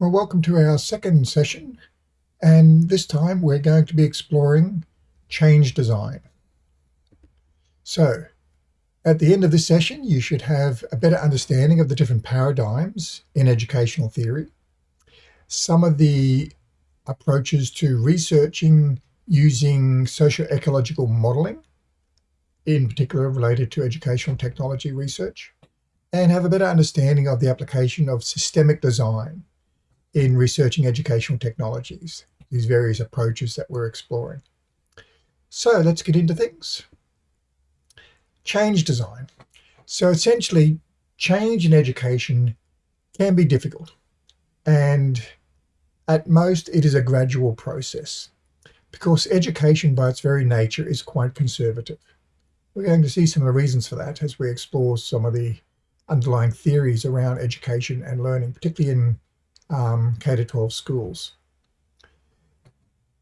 Well, welcome to our second session, and this time we're going to be exploring change design. So, at the end of this session, you should have a better understanding of the different paradigms in educational theory, some of the approaches to researching using socio-ecological modeling, in particular related to educational technology research, and have a better understanding of the application of systemic design in researching educational technologies, these various approaches that we're exploring. So let's get into things. Change design. So essentially, change in education can be difficult. And at most, it is a gradual process because education by its very nature is quite conservative. We're going to see some of the reasons for that as we explore some of the underlying theories around education and learning, particularly in um, K-12 schools.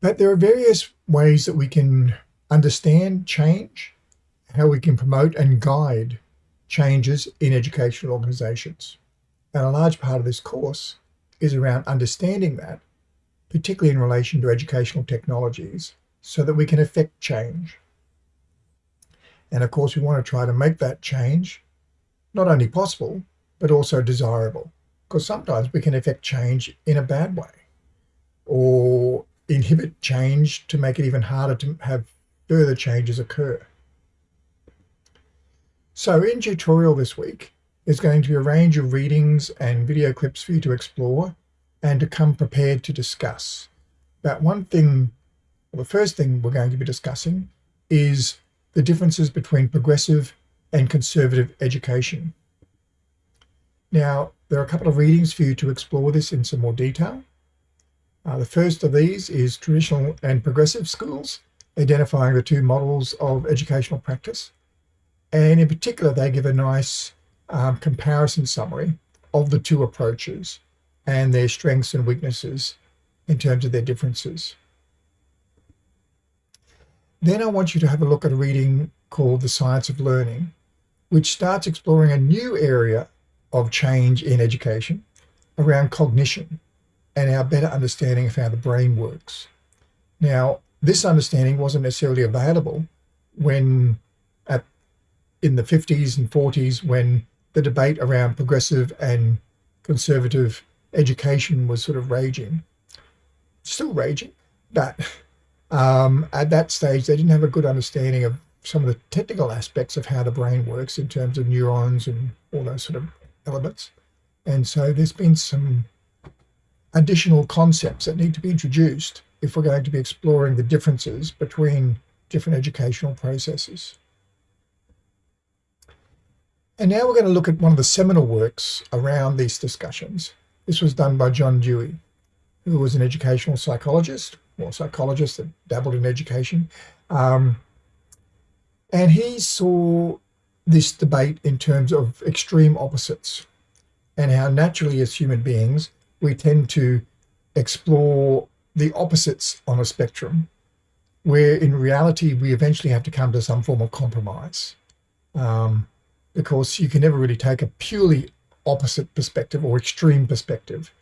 But there are various ways that we can understand change, how we can promote and guide changes in educational organizations. And a large part of this course is around understanding that, particularly in relation to educational technologies, so that we can affect change. And of course, we want to try to make that change not only possible, but also desirable because sometimes we can affect change in a bad way or inhibit change to make it even harder to have further changes occur. So in tutorial this week, there's going to be a range of readings and video clips for you to explore and to come prepared to discuss. But one thing, well, the first thing we're going to be discussing is the differences between progressive and conservative education. Now, there are a couple of readings for you to explore this in some more detail. Uh, the first of these is traditional and progressive schools, identifying the two models of educational practice. And in particular, they give a nice um, comparison summary of the two approaches and their strengths and weaknesses in terms of their differences. Then I want you to have a look at a reading called The Science of Learning, which starts exploring a new area of change in education around cognition and our better understanding of how the brain works. Now, this understanding wasn't necessarily available when at in the 50s and 40s when the debate around progressive and conservative education was sort of raging. Still raging, but um, at that stage they didn't have a good understanding of some of the technical aspects of how the brain works in terms of neurons and all those sort of elements. And so there's been some additional concepts that need to be introduced if we're going to be exploring the differences between different educational processes. And now we're going to look at one of the seminal works around these discussions. This was done by John Dewey, who was an educational psychologist, or psychologist that dabbled in education. Um, and he saw this debate in terms of extreme opposites and how naturally as human beings we tend to explore the opposites on a spectrum where in reality we eventually have to come to some form of compromise um, because you can never really take a purely opposite perspective or extreme perspective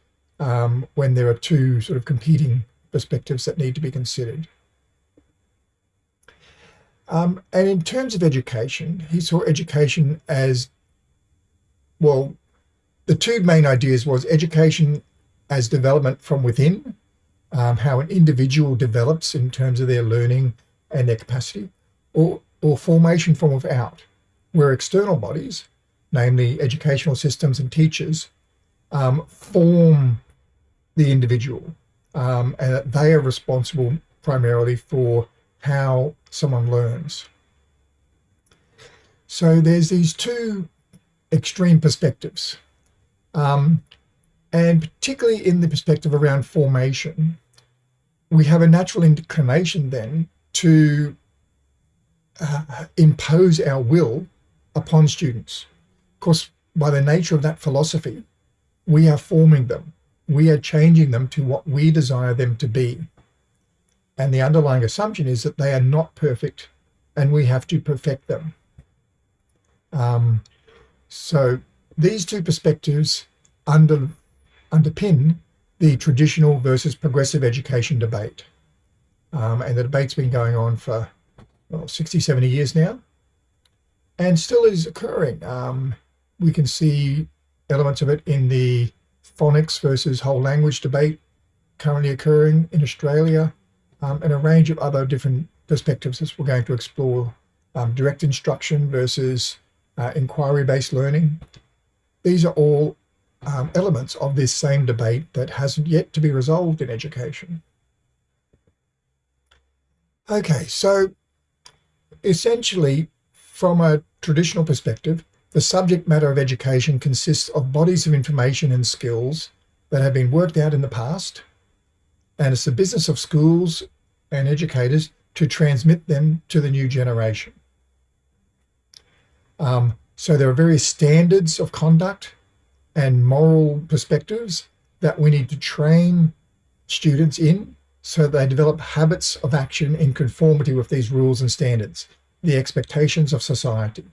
um, when there are two sort of competing perspectives that need to be considered. Um, and in terms of education, he saw education as, well, the two main ideas was education as development from within, um, how an individual develops in terms of their learning and their capacity, or, or formation from without, where external bodies, namely educational systems and teachers, um, form the individual, um, and they are responsible primarily for how someone learns. So there's these two extreme perspectives. Um, and particularly in the perspective around formation, we have a natural inclination then to uh, impose our will upon students. Of course, by the nature of that philosophy, we are forming them. We are changing them to what we desire them to be. And the underlying assumption is that they are not perfect and we have to perfect them. Um, so these two perspectives under, underpin the traditional versus progressive education debate. Um, and the debate's been going on for well, 60, 70 years now and still is occurring. Um, we can see elements of it in the phonics versus whole language debate currently occurring in Australia um, and a range of other different perspectives as we're going to explore um, direct instruction versus uh, inquiry-based learning. These are all um, elements of this same debate that hasn't yet to be resolved in education. Okay, so essentially, from a traditional perspective, the subject matter of education consists of bodies of information and skills that have been worked out in the past, and it's the business of schools and educators to transmit them to the new generation. Um, so there are various standards of conduct and moral perspectives that we need to train students in so they develop habits of action in conformity with these rules and standards, the expectations of society,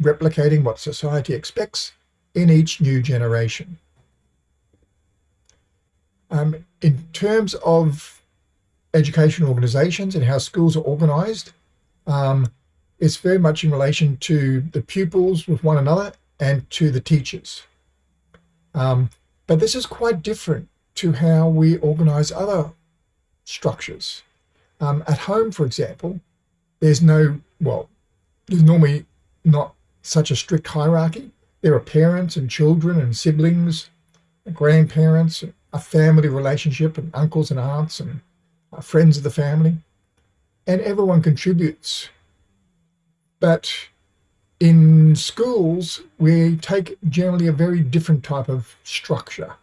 replicating what society expects in each new generation. Um, in terms of education organizations and how schools are organized, um, it's very much in relation to the pupils with one another and to the teachers. Um, but this is quite different to how we organize other structures. Um, at home, for example, there's no, well, there's normally not such a strict hierarchy. There are parents and children and siblings, and grandparents, a family relationship and uncles and aunts and uh, friends of the family. And everyone contributes. But in schools, we take generally a very different type of structure.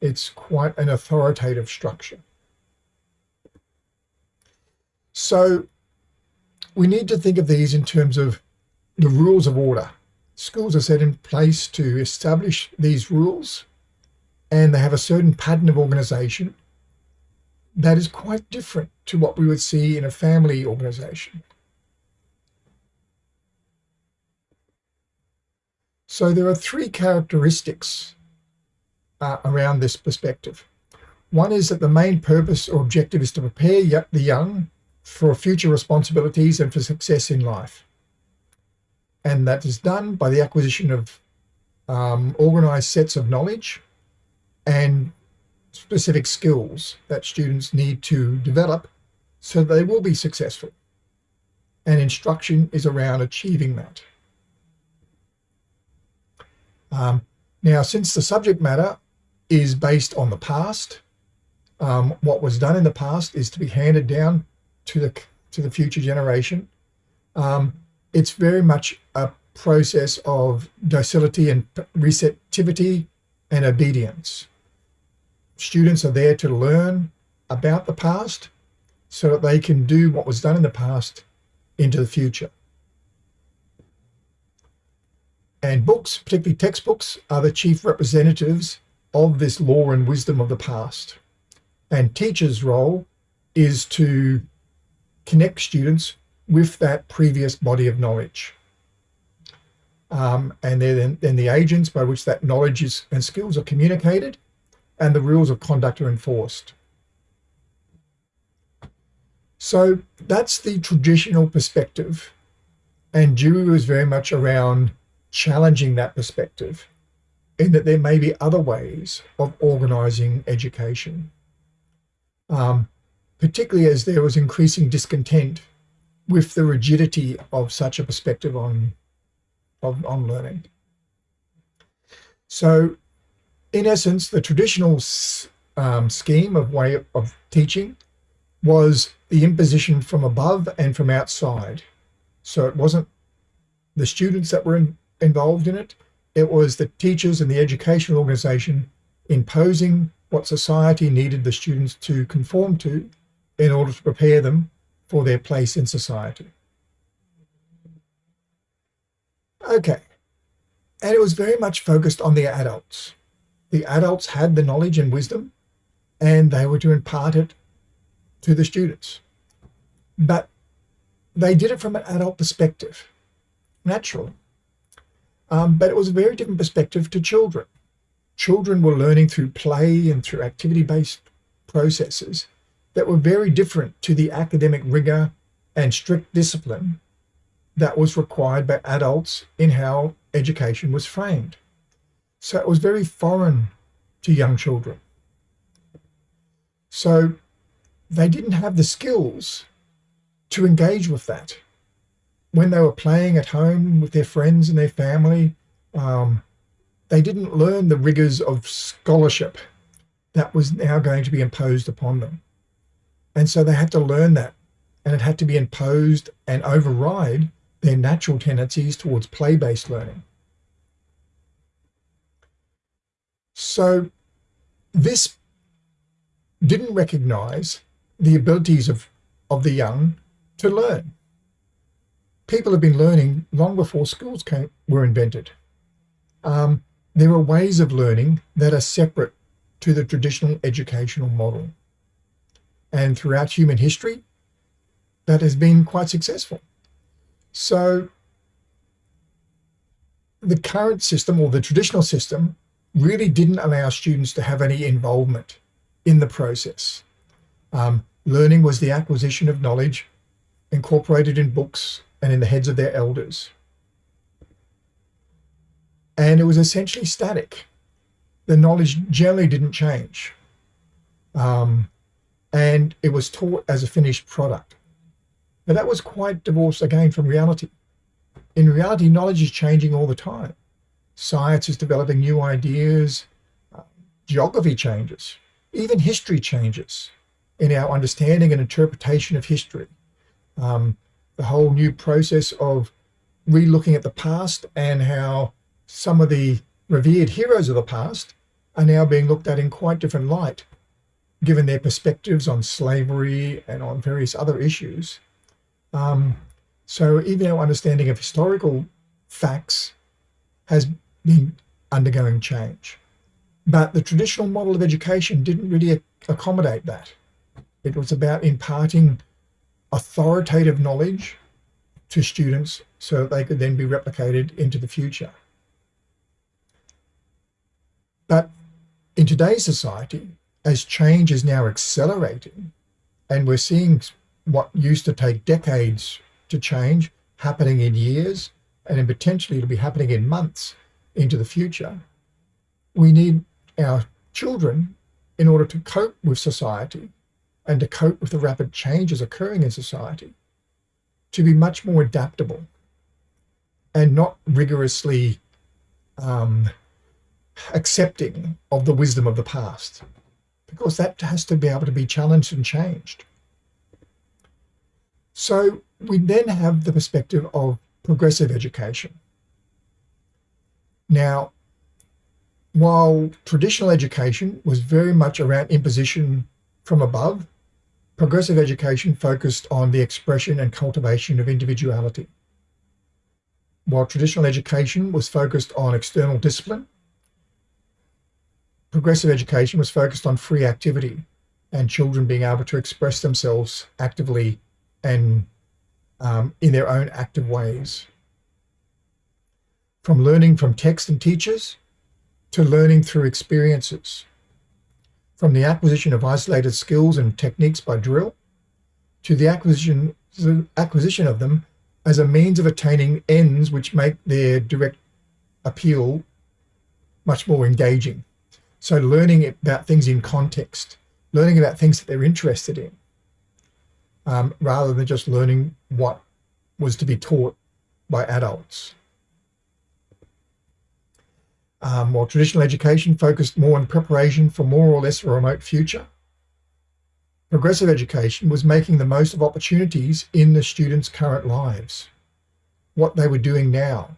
It's quite an authoritative structure. So we need to think of these in terms of the rules of order. Schools are set in place to establish these rules and they have a certain pattern of organization that is quite different to what we would see in a family organization. So there are three characteristics uh, around this perspective. One is that the main purpose or objective is to prepare the young for future responsibilities and for success in life. And that is done by the acquisition of um, organized sets of knowledge and specific skills that students need to develop so they will be successful. And instruction is around achieving that. Um, now, since the subject matter is based on the past, um, what was done in the past is to be handed down to the to the future generation. Um, it's very much a process of docility and receptivity and obedience. Students are there to learn about the past so that they can do what was done in the past into the future. And books, particularly textbooks, are the chief representatives of this law and wisdom of the past. And teachers' role is to connect students with that previous body of knowledge. Um, and then, then the agents by which that knowledge is, and skills are communicated and the rules of conduct are enforced. So that's the traditional perspective. And Dewey was very much around challenging that perspective in that there may be other ways of organizing education, um, particularly as there was increasing discontent with the rigidity of such a perspective on, of, on learning. So in essence, the traditional um, scheme of way of teaching was the imposition from above and from outside. So it wasn't the students that were in, involved in it. It was the teachers and the educational organization imposing what society needed the students to conform to in order to prepare them for their place in society. Okay. And it was very much focused on the adults. The adults had the knowledge and wisdom and they were to impart it to the students. But they did it from an adult perspective, naturally. Um, but it was a very different perspective to children. children were learning through play and through activity-based processes that were very different to the academic rigor and strict discipline that was required by adults in how education was framed. So it was very foreign to young children. So they didn't have the skills to engage with that. When they were playing at home with their friends and their family, um, they didn't learn the rigors of scholarship that was now going to be imposed upon them. And so they had to learn that and it had to be imposed and override their natural tendencies towards play-based learning. So this didn't recognize the abilities of, of the young to learn. People have been learning long before schools came, were invented. Um, there are ways of learning that are separate to the traditional educational model. And throughout human history, that has been quite successful. So the current system or the traditional system really didn't allow students to have any involvement in the process. Um, learning was the acquisition of knowledge incorporated in books and in the heads of their elders. And it was essentially static. The knowledge generally didn't change. Um, and it was taught as a finished product. But that was quite divorced again from reality. In reality, knowledge is changing all the time. Science is developing new ideas, uh, geography changes, even history changes in our understanding and interpretation of history. Um, the whole new process of re-looking at the past and how some of the revered heroes of the past are now being looked at in quite different light, given their perspectives on slavery and on various other issues. Um, so even our understanding of historical facts has undergoing change. But the traditional model of education didn't really accommodate that. It was about imparting authoritative knowledge to students so that they could then be replicated into the future. But in today's society, as change is now accelerating, and we're seeing what used to take decades to change happening in years, and then potentially it'll be happening in months into the future, we need our children in order to cope with society and to cope with the rapid changes occurring in society to be much more adaptable and not rigorously um, accepting of the wisdom of the past because that has to be able to be challenged and changed. So we then have the perspective of progressive education. Now, while traditional education was very much around imposition from above, progressive education focused on the expression and cultivation of individuality. While traditional education was focused on external discipline, progressive education was focused on free activity and children being able to express themselves actively and um, in their own active ways. From learning from text and teachers to learning through experiences. From the acquisition of isolated skills and techniques by drill to the acquisition, the acquisition of them as a means of attaining ends which make their direct appeal much more engaging. So learning about things in context, learning about things that they're interested in, um, rather than just learning what was to be taught by adults. Um, while traditional education focused more on preparation for more or less a remote future, progressive education was making the most of opportunities in the students' current lives, what they were doing now,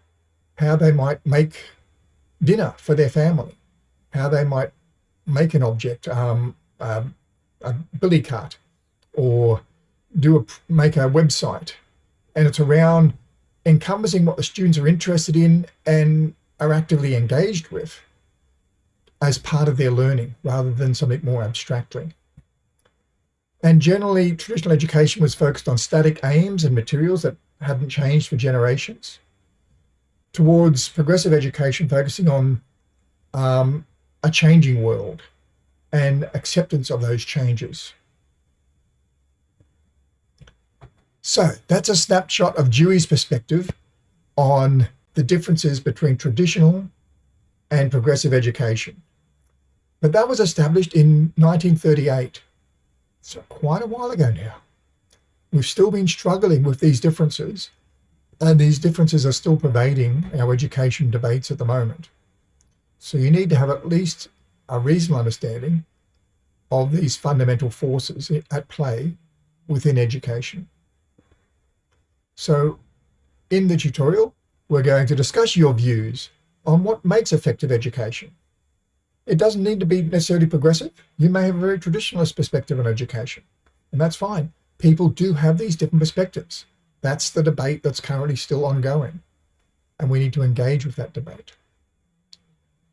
how they might make dinner for their family, how they might make an object, um, a billy cart, or do a make a website. And it's around encompassing what the students are interested in and are actively engaged with as part of their learning rather than something more abstractly. And generally, traditional education was focused on static aims and materials that hadn't changed for generations, towards progressive education focusing on um, a changing world and acceptance of those changes. So that's a snapshot of Dewey's perspective on the differences between traditional and progressive education. But that was established in 1938, so quite a while ago now. We've still been struggling with these differences, and these differences are still pervading our education debates at the moment. So you need to have at least a reasonable understanding of these fundamental forces at play within education. So in the tutorial, we're going to discuss your views on what makes effective education. It doesn't need to be necessarily progressive. You may have a very traditionalist perspective on education, and that's fine. People do have these different perspectives. That's the debate that's currently still ongoing, and we need to engage with that debate.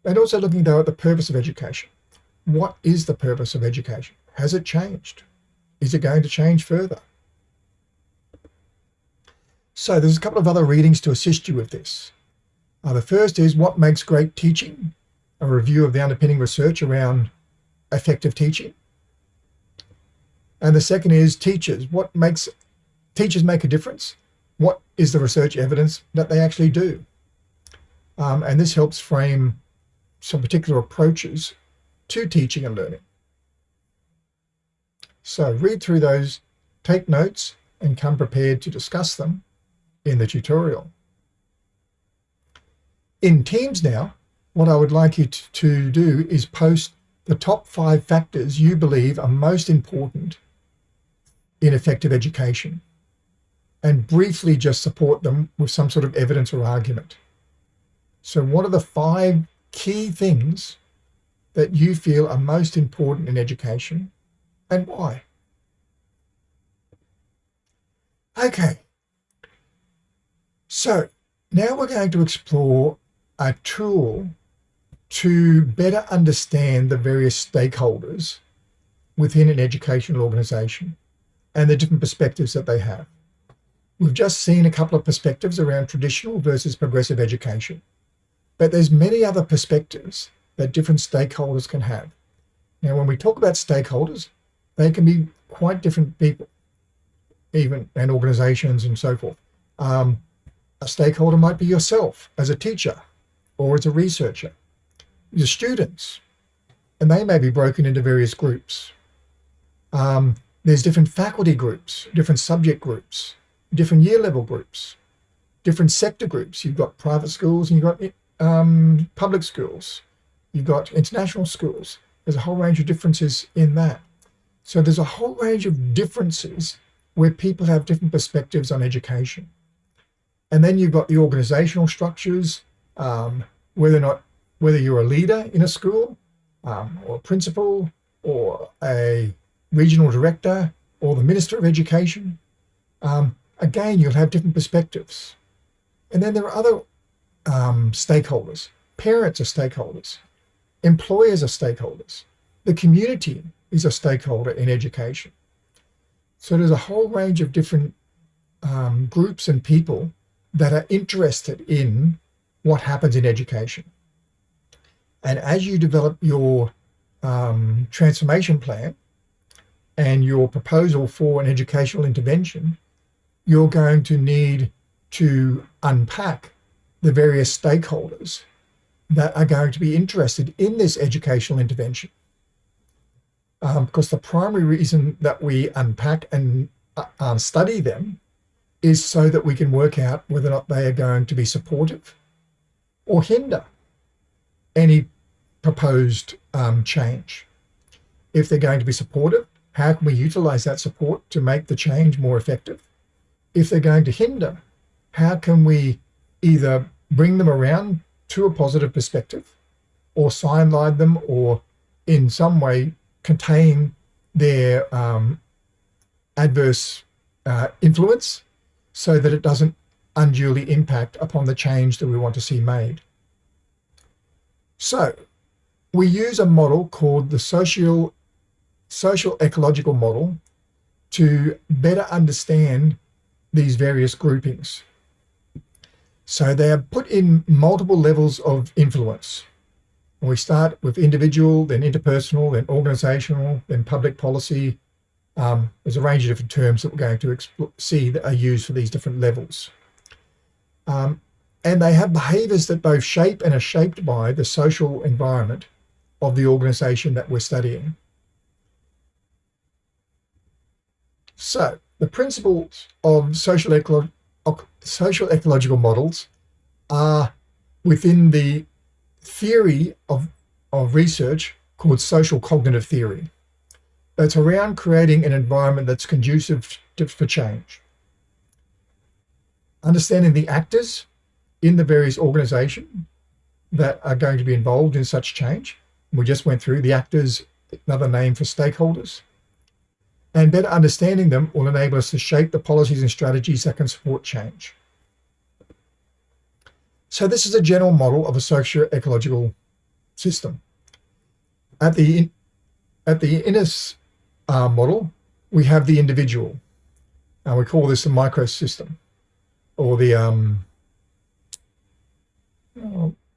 And also looking though at the purpose of education. What is the purpose of education? Has it changed? Is it going to change further? So there's a couple of other readings to assist you with this. Uh, the first is What Makes Great Teaching? A review of the underpinning research around effective teaching. And the second is Teachers. What makes teachers make a difference? What is the research evidence that they actually do? Um, and this helps frame some particular approaches to teaching and learning. So read through those, take notes, and come prepared to discuss them in the tutorial. In Teams now, what I would like you to do is post the top five factors you believe are most important in effective education and briefly just support them with some sort of evidence or argument. So what are the five key things that you feel are most important in education and why? Okay, so now we're going to explore a tool to better understand the various stakeholders within an educational organization and the different perspectives that they have. We've just seen a couple of perspectives around traditional versus progressive education, but there's many other perspectives that different stakeholders can have. Now, when we talk about stakeholders, they can be quite different people, even and organizations and so forth. Um, a stakeholder might be yourself as a teacher or as a researcher, your students, and they may be broken into various groups. Um, there's different faculty groups, different subject groups, different year level groups, different sector groups. You've got private schools and you've got um, public schools. You've got international schools. There's a whole range of differences in that. So there's a whole range of differences where people have different perspectives on education. And then you've got the organizational structures, um, whether or not, whether you're a leader in a school um, or a principal or a regional director or the Minister of Education. Um, again, you'll have different perspectives. And then there are other um, stakeholders. Parents are stakeholders. Employers are stakeholders. The community is a stakeholder in education. So there's a whole range of different um, groups and people that are interested in what happens in education. And as you develop your um, transformation plan and your proposal for an educational intervention, you're going to need to unpack the various stakeholders that are going to be interested in this educational intervention. Um, because the primary reason that we unpack and uh, um, study them is so that we can work out whether or not they are going to be supportive or hinder any proposed um, change. If they're going to be supportive, how can we utilize that support to make the change more effective? If they're going to hinder, how can we either bring them around to a positive perspective or sideline them or in some way contain their um, adverse uh, influence so that it doesn't unduly impact upon the change that we want to see made. So we use a model called the social, social ecological model to better understand these various groupings. So they are put in multiple levels of influence. We start with individual, then interpersonal, then organizational, then public policy. Um, there's a range of different terms that we're going to see that are used for these different levels. Um, and they have behaviors that both shape and are shaped by the social environment of the organization that we're studying. So the principles of social, ecolo social ecological models are within the theory of, of research called social cognitive theory. That's around creating an environment that's conducive to, for change. Understanding the actors in the various organizations that are going to be involved in such change. We just went through the actors, another name for stakeholders. And better understanding them will enable us to shape the policies and strategies that can support change. So this is a general model of a socio-ecological system. At the, at the inner uh, model, we have the individual. And we call this the microsystem or the, um,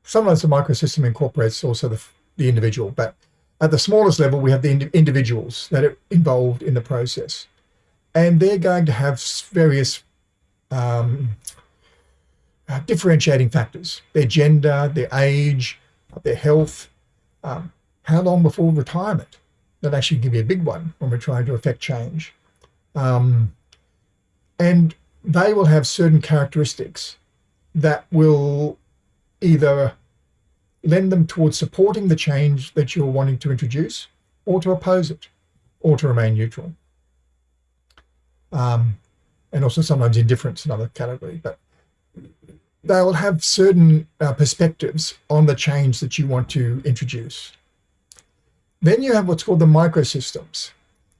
sometimes the microsystem incorporates also the, the individual, but at the smallest level, we have the ind individuals that are involved in the process. And they're going to have various um, uh, differentiating factors, their gender, their age, their health, um, how long before retirement. That actually can be a big one when we're trying to affect change. Um, and they will have certain characteristics that will either lend them towards supporting the change that you're wanting to introduce or to oppose it or to remain neutral. Um, and also sometimes indifference another category, but they will have certain uh, perspectives on the change that you want to introduce. Then you have what's called the microsystems.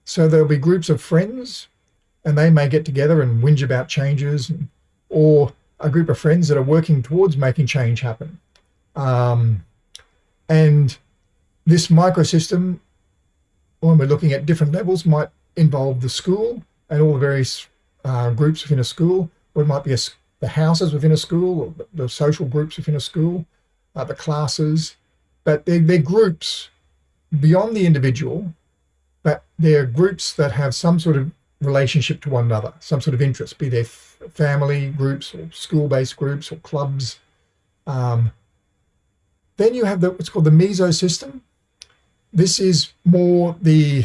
So there'll be groups of friends and they may get together and whinge about changes or a group of friends that are working towards making change happen. Um, and this microsystem, when we're looking at different levels, might involve the school and all the various uh, groups within a school, or it might be a, the houses within a school, or the social groups within a school, uh, the classes, but they're, they're groups beyond the individual, but they're groups that have some sort of relationship to one another, some sort of interest, be they family groups or school-based groups or clubs. Um, then you have the, what's called the mesosystem. This is more the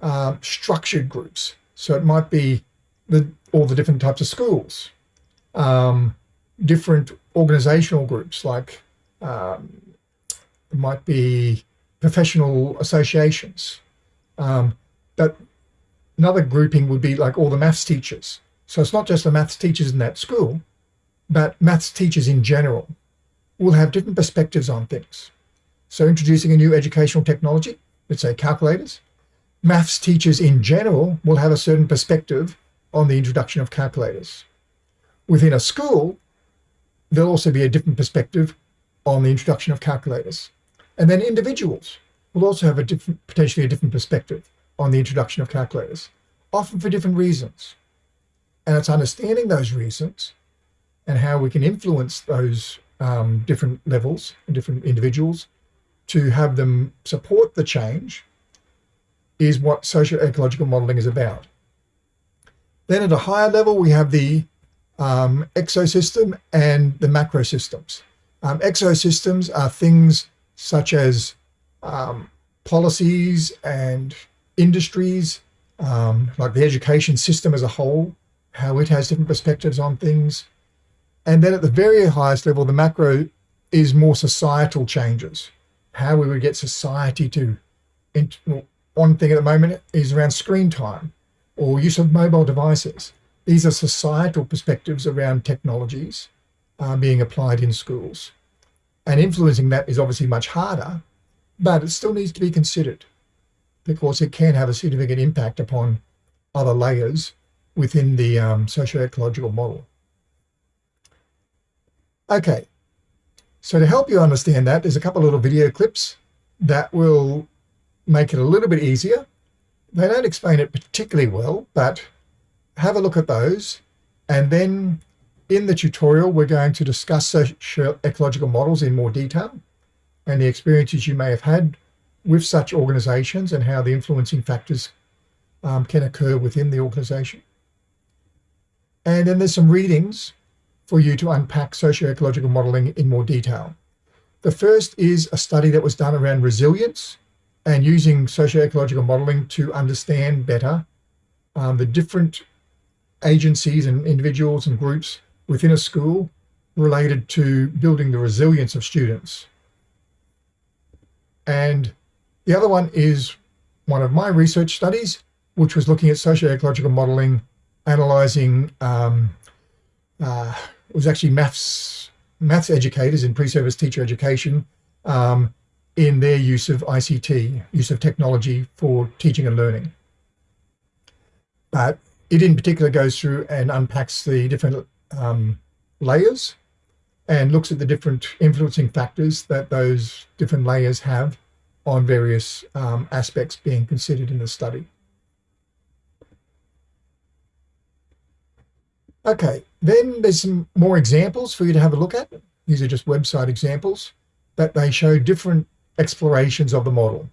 uh, structured groups. So it might be the, all the different types of schools, um, different organizational groups like um, it might be professional associations. Um, but another grouping would be like all the maths teachers. So it's not just the maths teachers in that school, but maths teachers in general will have different perspectives on things. So introducing a new educational technology, let's say calculators, maths teachers in general will have a certain perspective on the introduction of calculators. Within a school, there'll also be a different perspective on the introduction of calculators. And then individuals will also have a different, potentially a different perspective on the introduction of calculators, often for different reasons. And it's understanding those reasons and how we can influence those um, different levels and different individuals to have them support the change is what socio-ecological modeling is about. Then at a higher level, we have the um, exosystem and the macrosystems. Um, exosystems are things such as um, policies and industries, um, like the education system as a whole, how it has different perspectives on things. And then at the very highest level, the macro is more societal changes, how we would get society to, one thing at the moment is around screen time or use of mobile devices. These are societal perspectives around technologies uh, being applied in schools. And influencing that is obviously much harder, but it still needs to be considered because it can have a significant impact upon other layers within the um, socio-ecological model. Okay, so to help you understand that, there's a couple of little video clips that will make it a little bit easier. They don't explain it particularly well, but have a look at those. And then in the tutorial, we're going to discuss socio-ecological models in more detail. and the experiences you may have had with such organizations and how the influencing factors um, can occur within the organization. And then there's some readings for you to unpack socio-ecological modeling in more detail. The first is a study that was done around resilience and using socio-ecological modeling to understand better um, the different agencies and individuals and groups within a school related to building the resilience of students. And the other one is one of my research studies, which was looking at socio-ecological modeling, analyzing, um, uh, it was actually maths, maths educators in pre-service teacher education um, in their use of ICT, use of technology for teaching and learning. But it in particular goes through and unpacks the different um, layers and looks at the different influencing factors that those different layers have on various um, aspects being considered in the study. Okay, then there's some more examples for you to have a look at. These are just website examples that they show different explorations of the model.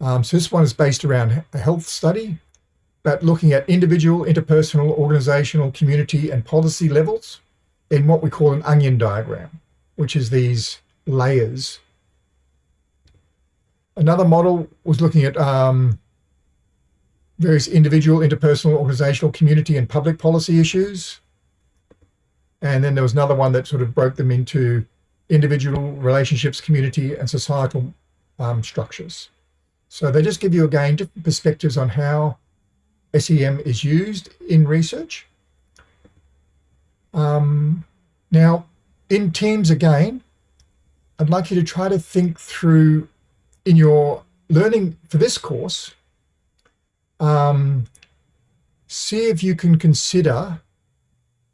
Um, so this one is based around a health study, but looking at individual, interpersonal, organizational, community, and policy levels in what we call an onion diagram, which is these layers. Another model was looking at um, various individual, interpersonal, organizational, community, and public policy issues. And then there was another one that sort of broke them into individual relationships, community, and societal um, structures. So they just give you, again, different perspectives on how SEM is used in research. Um, now, in teams again, I'd like you to try to think through in your learning for this course, um, see if you can consider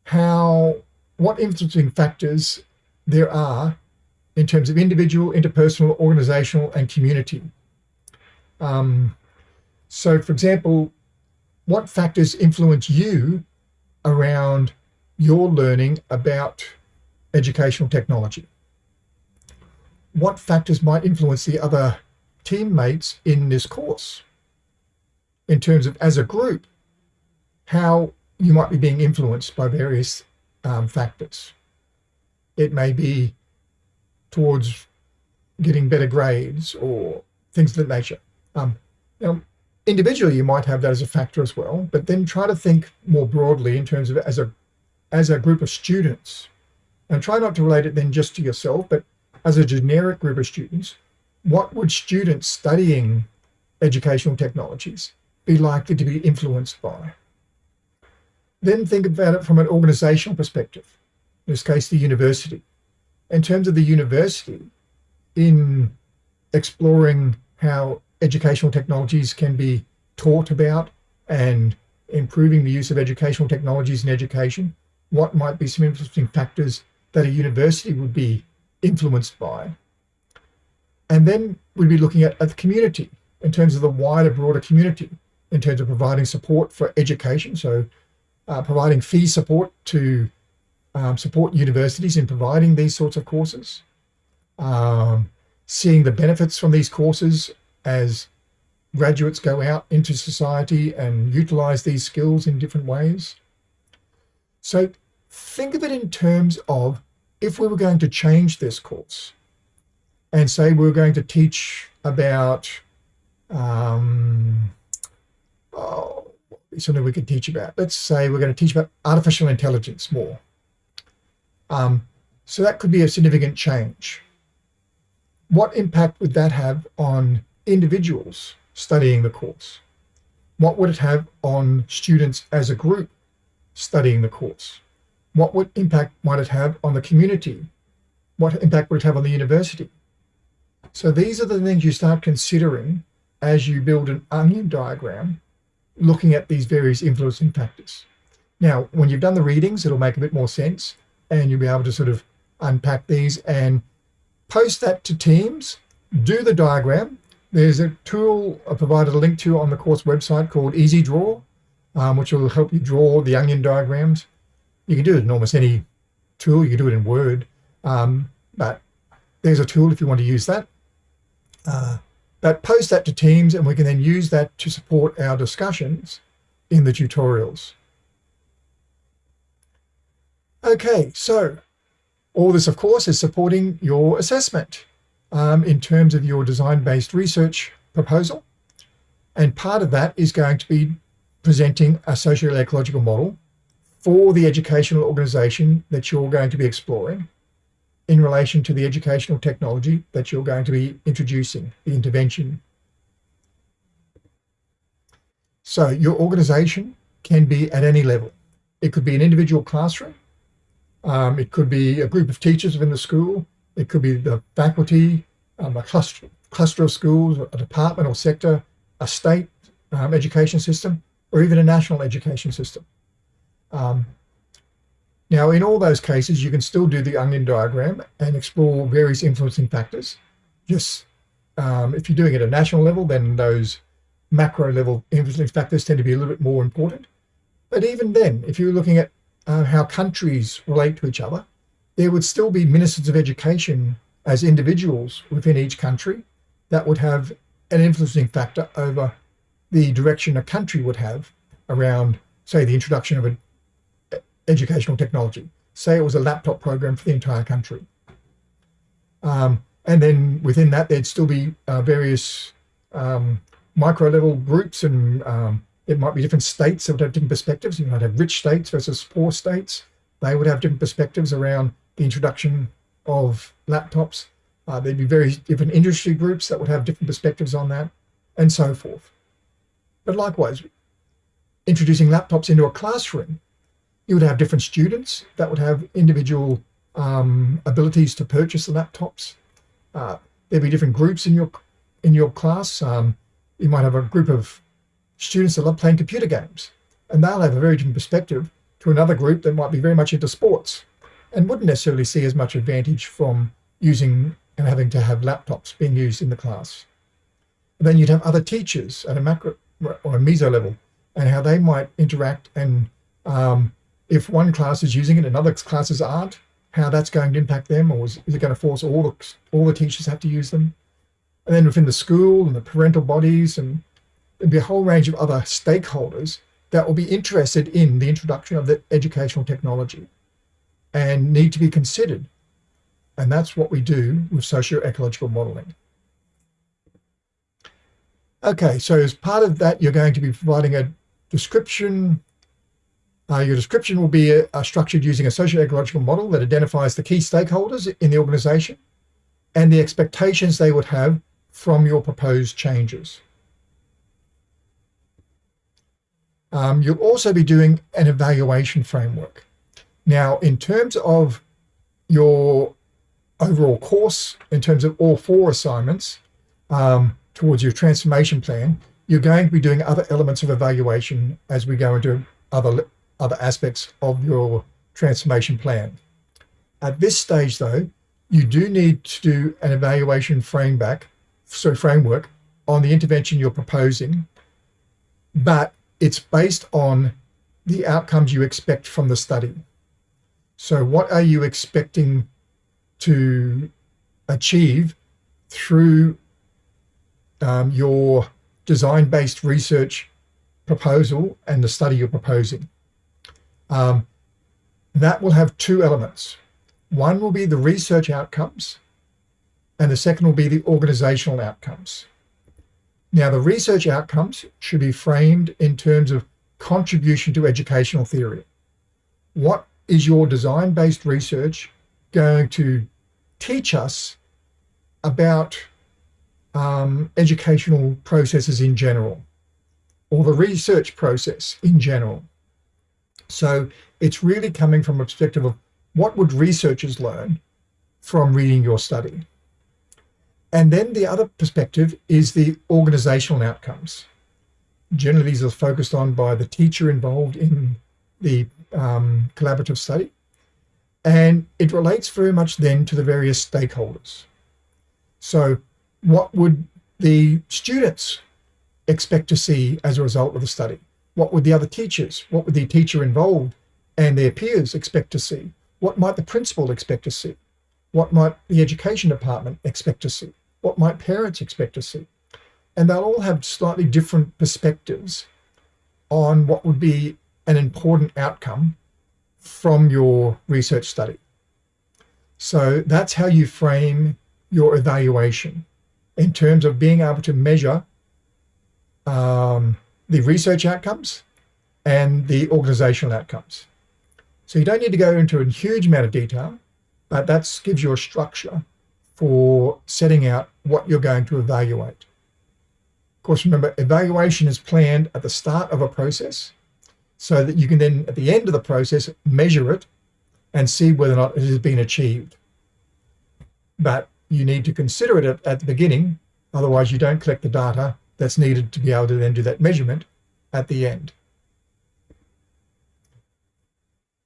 how, what influencing factors there are in terms of individual, interpersonal, organizational, and community. Um, so for example, what factors influence you around your learning about educational technology? What factors might influence the other teammates in this course? In terms of, as a group, how you might be being influenced by various um, factors. It may be towards getting better grades or things of that nature. Um, now, individually, you might have that as a factor as well, but then try to think more broadly in terms of as a as a group of students and try not to relate it then just to yourself, but as a generic group of students, what would students studying educational technologies be likely to be influenced by? Then think about it from an organizational perspective, in this case, the university. In terms of the university, in exploring how educational technologies can be taught about and improving the use of educational technologies in education, what might be some influencing factors that a university would be influenced by. And then we'd be looking at, at the community in terms of the wider, broader community, in terms of providing support for education. So uh, providing fee support to um, support universities in providing these sorts of courses. Um, seeing the benefits from these courses as graduates go out into society and utilize these skills in different ways. So think of it in terms of if we were going to change this course and say we are going to teach about um, oh, something we could teach about. Let's say we're going to teach about artificial intelligence more. Um, so that could be a significant change. What impact would that have on individuals studying the course? What would it have on students as a group studying the course? What would impact might it have on the community? What impact would it have on the university? So these are the things you start considering as you build an onion diagram, looking at these various influencing factors. Now, when you've done the readings, it'll make a bit more sense and you'll be able to sort of unpack these and post that to Teams, do the diagram. There's a tool I provided a link to on the course website called Easy Draw, um, which will help you draw the onion diagrams. You can do it in almost any tool. You can do it in Word, um, but there's a tool if you want to use that. Uh, but post that to Teams and we can then use that to support our discussions in the tutorials. Okay, so all this, of course, is supporting your assessment um, in terms of your design-based research proposal. And part of that is going to be presenting a socio-ecological model for the educational organization that you're going to be exploring in relation to the educational technology that you're going to be introducing, the intervention. So your organization can be at any level. It could be an individual classroom. Um, it could be a group of teachers within the school. It could be the faculty, um, a cluster, cluster of schools, a department or sector, a state um, education system, or even a national education system. Um, now, in all those cases, you can still do the onion diagram and explore various influencing factors. Just um, if you're doing it at a national level, then those macro level influencing factors tend to be a little bit more important. But even then, if you're looking at uh, how countries relate to each other, there would still be ministers of education as individuals within each country that would have an influencing factor over the direction a country would have around, say, the introduction of a educational technology. Say it was a laptop program for the entire country. Um, and then within that, there'd still be uh, various um, micro level groups and um, it might be different states that would have different perspectives. You might have rich states versus poor states. They would have different perspectives around the introduction of laptops. Uh, there'd be very different industry groups that would have different perspectives on that and so forth. But likewise, introducing laptops into a classroom you would have different students that would have individual um, abilities to purchase the laptops. Uh, there'd be different groups in your in your class. Um, you might have a group of students that love playing computer games, and they'll have a very different perspective to another group that might be very much into sports and wouldn't necessarily see as much advantage from using and having to have laptops being used in the class. And then you'd have other teachers at a macro or a meso level and how they might interact and um, if one class is using it and other classes aren't, how that's going to impact them, or is, is it going to force all the, all the teachers have to use them? And then within the school and the parental bodies and there'd be a whole range of other stakeholders that will be interested in the introduction of the educational technology and need to be considered. And that's what we do with socio-ecological modeling. Okay, so as part of that, you're going to be providing a description uh, your description will be uh, structured using a socio-ecological model that identifies the key stakeholders in the organization and the expectations they would have from your proposed changes. Um, you'll also be doing an evaluation framework. Now, in terms of your overall course, in terms of all four assignments um, towards your transformation plan, you're going to be doing other elements of evaluation as we go into other other aspects of your transformation plan. At this stage, though, you do need to do an evaluation framework, on the intervention you're proposing, but it's based on the outcomes you expect from the study. So what are you expecting to achieve through um, your design-based research proposal and the study you're proposing? Um, that will have two elements. One will be the research outcomes, and the second will be the organizational outcomes. Now, the research outcomes should be framed in terms of contribution to educational theory. What is your design-based research going to teach us about um, educational processes in general, or the research process in general? So it's really coming from a perspective of what would researchers learn from reading your study? And then the other perspective is the organizational outcomes. Generally, these are focused on by the teacher involved in the um, collaborative study. And it relates very much then to the various stakeholders. So what would the students expect to see as a result of the study? What would the other teachers, what would the teacher involved and their peers expect to see? What might the principal expect to see? What might the education department expect to see? What might parents expect to see? And they'll all have slightly different perspectives on what would be an important outcome from your research study. So that's how you frame your evaluation in terms of being able to measure um, the research outcomes and the organizational outcomes. So you don't need to go into a huge amount of detail, but that gives you a structure for setting out what you're going to evaluate. Of course, remember, evaluation is planned at the start of a process so that you can then, at the end of the process, measure it and see whether or not it has been achieved. But you need to consider it at, at the beginning, otherwise you don't collect the data that's needed to be able to then do that measurement at the end.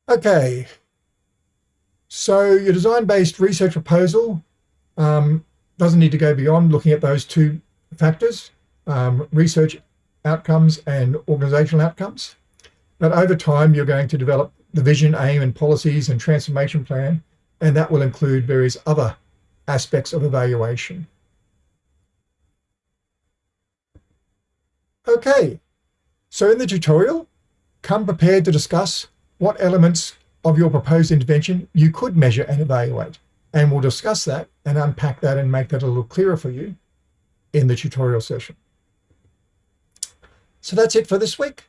Okay, so your design-based research proposal um, doesn't need to go beyond looking at those two factors, um, research outcomes and organizational outcomes. But over time, you're going to develop the vision, aim, and policies and transformation plan, and that will include various other aspects of evaluation. Okay, so in the tutorial, come prepared to discuss what elements of your proposed intervention you could measure and evaluate. And we'll discuss that and unpack that and make that a little clearer for you in the tutorial session. So that's it for this week.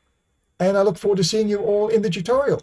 And I look forward to seeing you all in the tutorial.